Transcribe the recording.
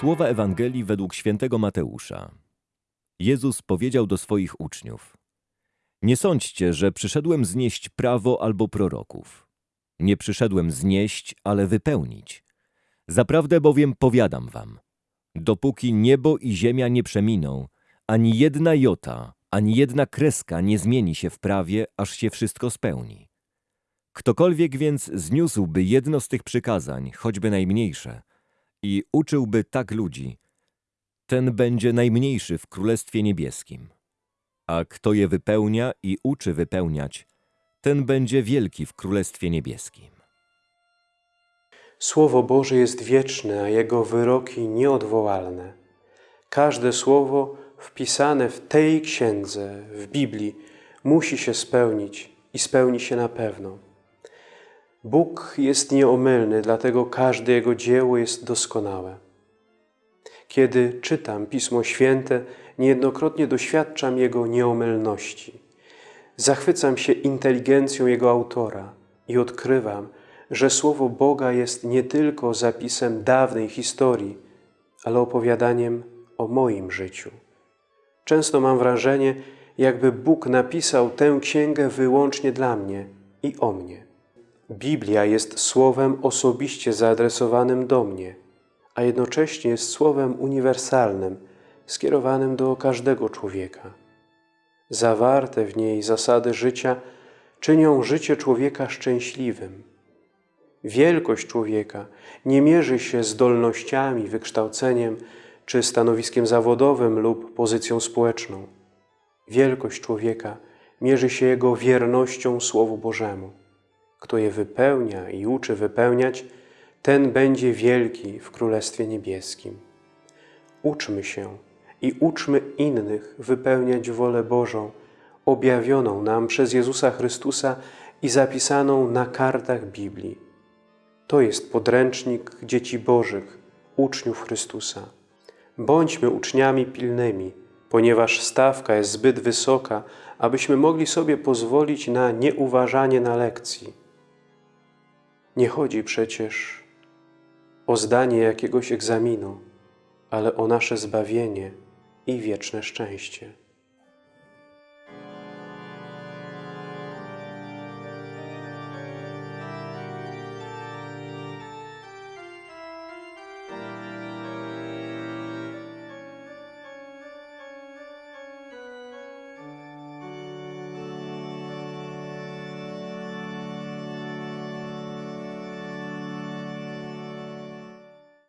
Słowa Ewangelii według świętego Mateusza. Jezus powiedział do swoich uczniów: Nie sądźcie, że przyszedłem znieść prawo albo proroków. Nie przyszedłem znieść, ale wypełnić. Zaprawdę bowiem powiadam wam: dopóki niebo i ziemia nie przeminą, ani jedna jota, ani jedna kreska nie zmieni się w prawie, aż się wszystko spełni. Ktokolwiek więc zniósłby jedno z tych przykazań, choćby najmniejsze, i uczyłby tak ludzi, ten będzie najmniejszy w Królestwie Niebieskim. A kto je wypełnia i uczy wypełniać, ten będzie wielki w Królestwie Niebieskim. Słowo Boże jest wieczne, a Jego wyroki nieodwołalne. Każde słowo wpisane w tej księdze, w Biblii, musi się spełnić i spełni się na pewno. Bóg jest nieomylny, dlatego każde Jego dzieło jest doskonałe. Kiedy czytam Pismo Święte, niejednokrotnie doświadczam Jego nieomylności. Zachwycam się inteligencją Jego autora i odkrywam, że Słowo Boga jest nie tylko zapisem dawnej historii, ale opowiadaniem o moim życiu. Często mam wrażenie, jakby Bóg napisał tę księgę wyłącznie dla mnie i o mnie. Biblia jest słowem osobiście zaadresowanym do mnie, a jednocześnie jest słowem uniwersalnym, skierowanym do każdego człowieka. Zawarte w niej zasady życia czynią życie człowieka szczęśliwym. Wielkość człowieka nie mierzy się zdolnościami, wykształceniem czy stanowiskiem zawodowym lub pozycją społeczną. Wielkość człowieka mierzy się jego wiernością Słowu Bożemu. Kto je wypełnia i uczy wypełniać, ten będzie wielki w Królestwie Niebieskim. Uczmy się i uczmy innych wypełniać wolę Bożą, objawioną nam przez Jezusa Chrystusa i zapisaną na kartach Biblii. To jest podręcznik dzieci Bożych, uczniów Chrystusa. Bądźmy uczniami pilnymi, ponieważ stawka jest zbyt wysoka, abyśmy mogli sobie pozwolić na nieuważanie na lekcji. Nie chodzi przecież o zdanie jakiegoś egzaminu, ale o nasze zbawienie i wieczne szczęście.